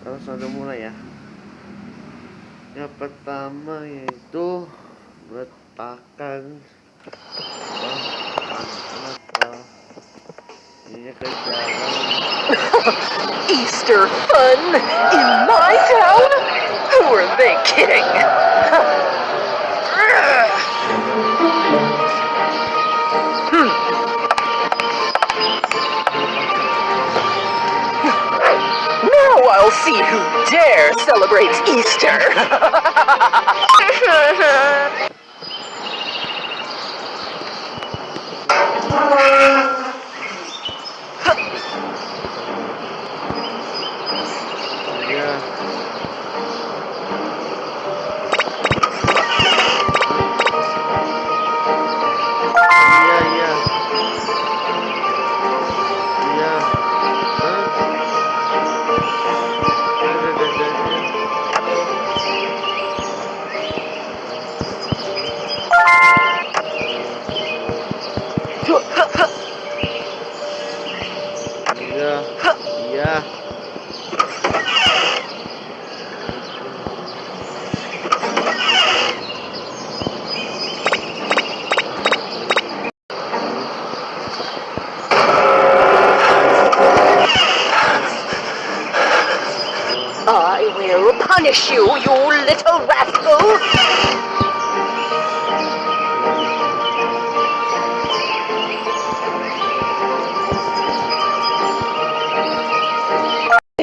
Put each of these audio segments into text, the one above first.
langsung aja mulai ya yang pertama yaitu letakkan apa ini ke jalan Easter fun in my town? Who are they kidding? See who dare celebrates Easter. iya iya I will punish you, you little rascal!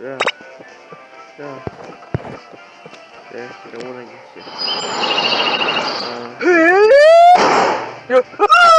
Tuh. Yeah, Ya. Ya. Ya, kita mulai guys ya. Ah.